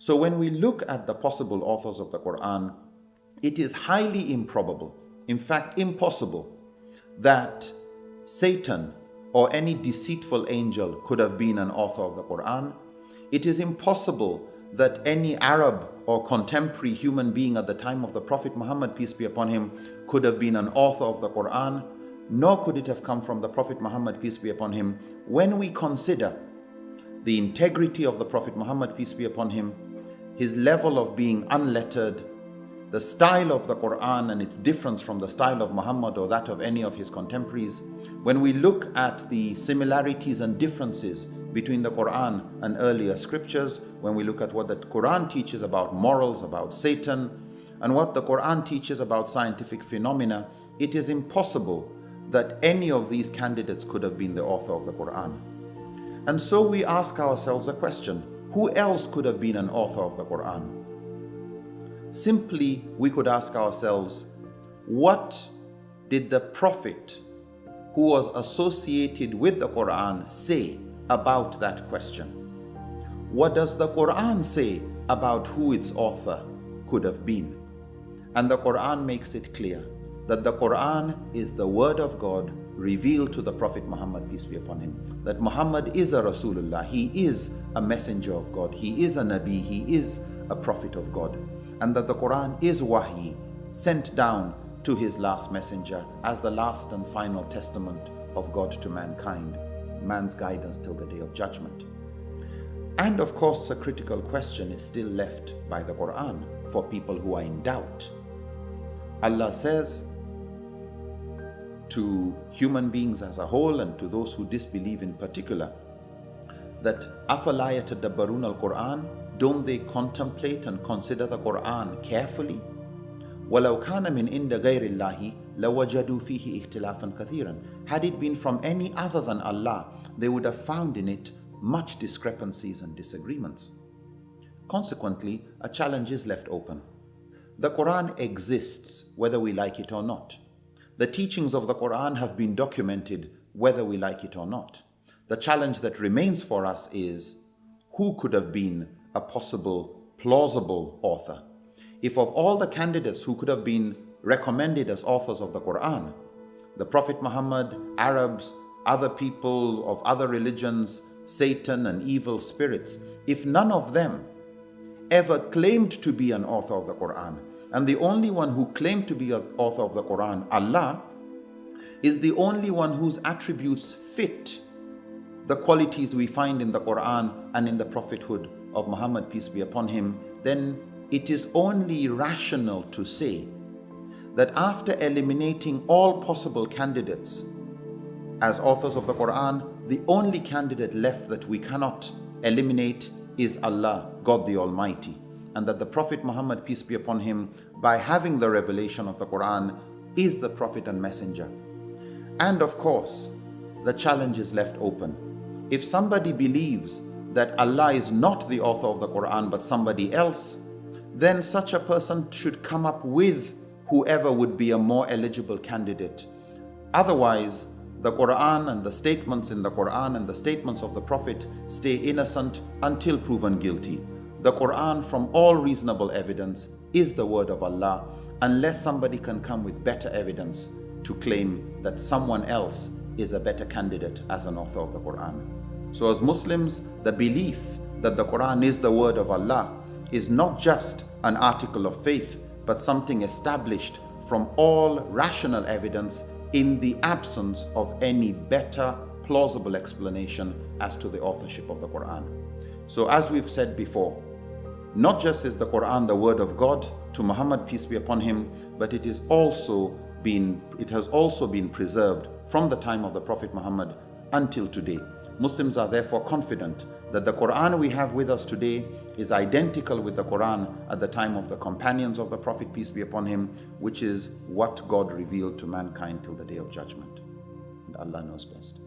So when we look at the possible authors of the Quran, it is highly improbable, in fact impossible, that Satan or any deceitful angel could have been an author of the Quran. It is impossible that any Arab or contemporary human being at the time of the Prophet Muhammad, peace be upon him, could have been an author of the Quran, nor could it have come from the Prophet Muhammad, peace be upon him, when we consider the integrity of the Prophet Muhammad, peace be upon him, his level of being unlettered, the style of the Quran and its difference from the style of Muhammad or that of any of his contemporaries, when we look at the similarities and differences between the Quran and earlier scriptures, when we look at what the Quran teaches about morals, about Satan, and what the Quran teaches about scientific phenomena, it is impossible that any of these candidates could have been the author of the Quran. And so we ask ourselves a question who else could have been an author of the Quran? Simply, we could ask ourselves, what did the Prophet who was associated with the Quran say about that question? What does the Quran say about who its author could have been? And the Quran makes it clear that the Quran is the word of God revealed to the Prophet Muhammad, peace be upon him. That Muhammad is a Rasulullah, he is a messenger of God, he is a Nabi, he is a prophet of God and that the Quran is wahi, sent down to his last messenger as the last and final testament of God to mankind, man's guidance till the day of judgment. And of course, a critical question is still left by the Quran for people who are in doubt. Allah says to human beings as a whole and to those who disbelieve in particular that أَفَلَا يَتَدَبَّرُونَ الْقُرْآنَ don't they contemplate and consider the Quran carefully? وَلَوْ كَانَ مِنْ إِنْدَ غَيْرِ اللَّهِ لَوَجَدُوا فِيهِ اخْتِلَافًا كَثِيرًا Had it been from any other than Allah, they would have found in it much discrepancies and disagreements. Consequently, a challenge is left open. The Quran exists whether we like it or not. The teachings of the Quran have been documented whether we like it or not. The challenge that remains for us is who could have been a possible plausible author. If of all the candidates who could have been recommended as authors of the Quran, the Prophet Muhammad, Arabs, other people of other religions, Satan and evil spirits, if none of them ever claimed to be an author of the Quran, and the only one who claimed to be author of the Quran, Allah, is the only one whose attributes fit the qualities we find in the Quran and in the prophethood of Muhammad, peace be upon him, then it is only rational to say that after eliminating all possible candidates as authors of the Quran, the only candidate left that we cannot eliminate is Allah, God the Almighty. And that the Prophet Muhammad, peace be upon him, by having the revelation of the Quran, is the Prophet and Messenger. And of course, the challenge is left open. If somebody believes that Allah is not the author of the Quran but somebody else, then such a person should come up with whoever would be a more eligible candidate. Otherwise, the Quran and the statements in the Quran and the statements of the Prophet stay innocent until proven guilty. The Quran, from all reasonable evidence, is the word of Allah unless somebody can come with better evidence to claim that someone else is a better candidate as an author of the Quran. So as Muslims, the belief that the Quran is the word of Allah is not just an article of faith, but something established from all rational evidence in the absence of any better plausible explanation as to the authorship of the Quran. So as we've said before, not just is the Quran the word of God to Muhammad peace be upon him, but it is also been it has also been preserved from the time of the Prophet Muhammad until today. Muslims are therefore confident that the Quran we have with us today is identical with the Quran at the time of the companions of the Prophet, peace be upon him, which is what God revealed to mankind till the day of judgment. And Allah knows best.